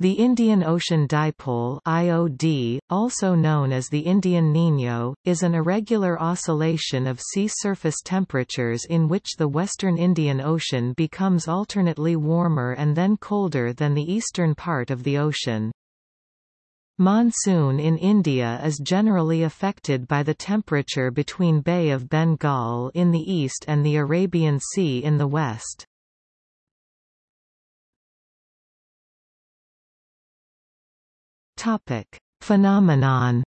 The Indian Ocean Dipole IOD, also known as the Indian Niño, is an irregular oscillation of sea surface temperatures in which the western Indian Ocean becomes alternately warmer and then colder than the eastern part of the ocean. Monsoon in India is generally affected by the temperature between Bay of Bengal in the east and the Arabian Sea in the west. Topic: Phenomenon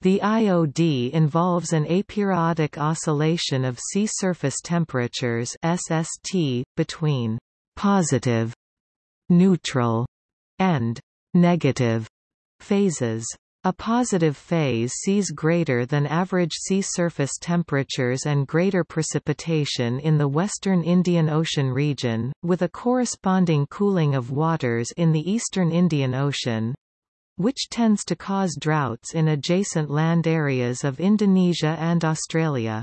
The IOD involves an aperiodic oscillation of sea surface temperatures SST, between «positive», «neutral» and «negative» phases. A positive phase sees greater than average sea surface temperatures and greater precipitation in the western Indian Ocean region, with a corresponding cooling of waters in the eastern Indian Ocean, which tends to cause droughts in adjacent land areas of Indonesia and Australia.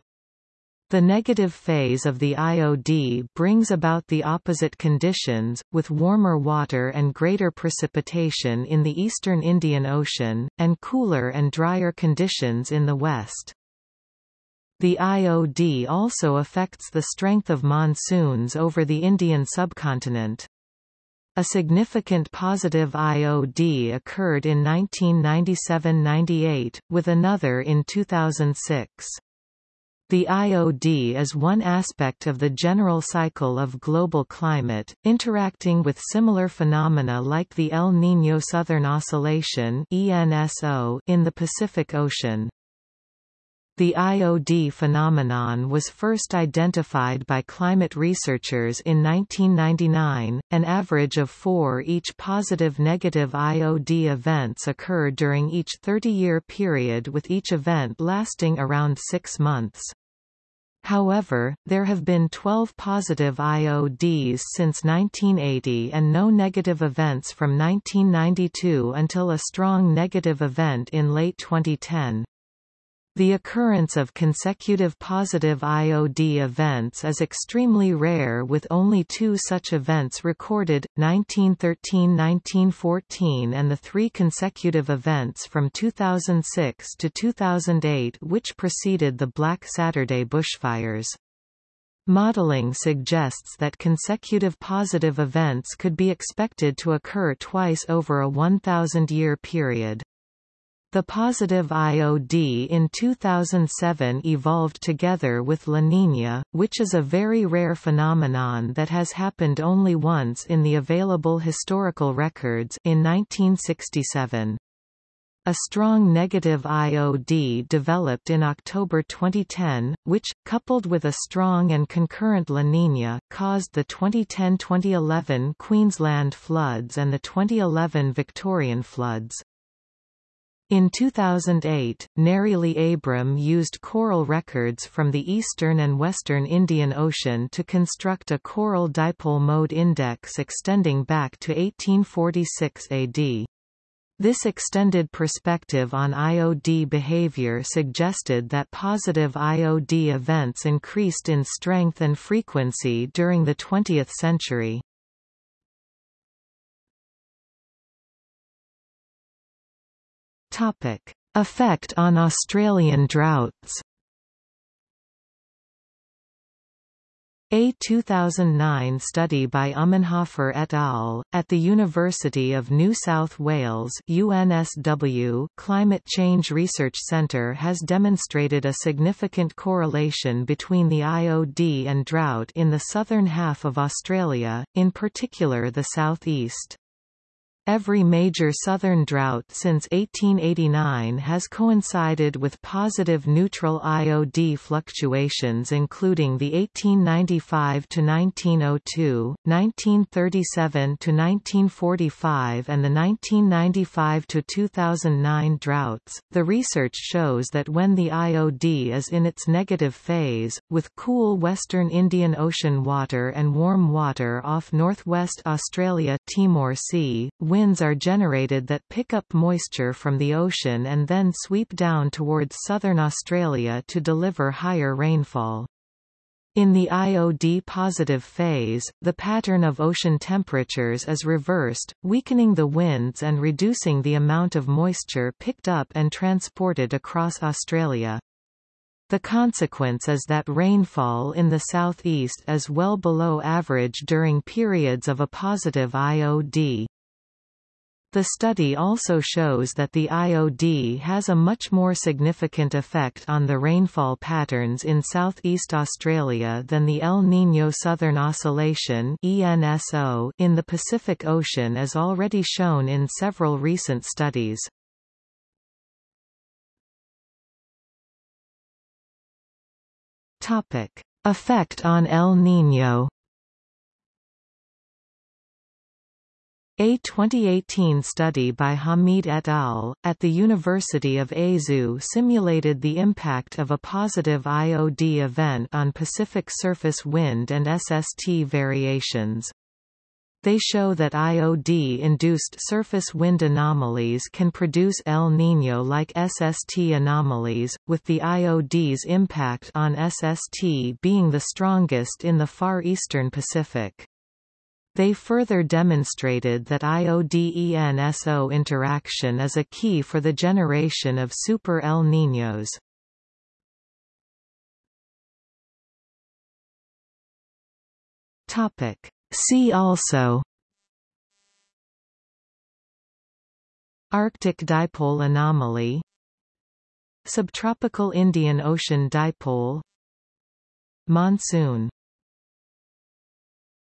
The negative phase of the IOD brings about the opposite conditions, with warmer water and greater precipitation in the eastern Indian Ocean, and cooler and drier conditions in the west. The IOD also affects the strength of monsoons over the Indian subcontinent. A significant positive IOD occurred in 1997–98, with another in 2006. The IOD is one aspect of the general cycle of global climate, interacting with similar phenomena like the El Niño Southern Oscillation in the Pacific Ocean. The IOD phenomenon was first identified by climate researchers in 1999. An average of four each positive negative IOD events occur during each 30-year period with each event lasting around six months. However, there have been 12 positive IODs since 1980 and no negative events from 1992 until a strong negative event in late 2010. The occurrence of consecutive positive IOD events is extremely rare with only two such events recorded, 1913–1914 and the three consecutive events from 2006 to 2008 which preceded the Black Saturday bushfires. Modeling suggests that consecutive positive events could be expected to occur twice over a 1,000-year period. The positive IOD in 2007 evolved together with La Niña, which is a very rare phenomenon that has happened only once in the available historical records in 1967. A strong negative IOD developed in October 2010, which, coupled with a strong and concurrent La Niña, caused the 2010–2011 Queensland floods and the 2011 Victorian floods. In 2008, Nerilie Abram used coral records from the eastern and western Indian Ocean to construct a coral dipole mode index extending back to 1846 AD. This extended perspective on IOD behavior suggested that positive IOD events increased in strength and frequency during the 20th century. Topic: Effect on Australian droughts. A 2009 study by Ummenhofer et al. at the University of New South Wales UNSW Climate Change Research Centre has demonstrated a significant correlation between the IOD and drought in the southern half of Australia, in particular the southeast. Every major southern drought since 1889 has coincided with positive neutral IOD fluctuations including the 1895–1902, 1937–1945 and the 1995–2009 droughts. The research shows that when the IOD is in its negative phase, with cool western Indian Ocean water and warm water off northwest Australia Timor Sea, winds are generated that pick up moisture from the ocean and then sweep down towards southern Australia to deliver higher rainfall. In the IOD-positive phase, the pattern of ocean temperatures is reversed, weakening the winds and reducing the amount of moisture picked up and transported across Australia. The consequence is that rainfall in the southeast is well below average during periods of a positive IOD. The study also shows that the IOD has a much more significant effect on the rainfall patterns in southeast Australia than the El Niño Southern Oscillation ENSO in the Pacific Ocean as already shown in several recent studies. Effect on El Niño A 2018 study by Hameed et al., at the University of Aizu simulated the impact of a positive IOD event on Pacific surface wind and SST variations. They show that IOD-induced surface wind anomalies can produce El Niño-like SST anomalies, with the IOD's impact on SST being the strongest in the far eastern Pacific. They further demonstrated that IOD-ENSO interaction is a key for the generation of super El Niños. Topic. See also Arctic dipole anomaly Subtropical Indian Ocean dipole Monsoon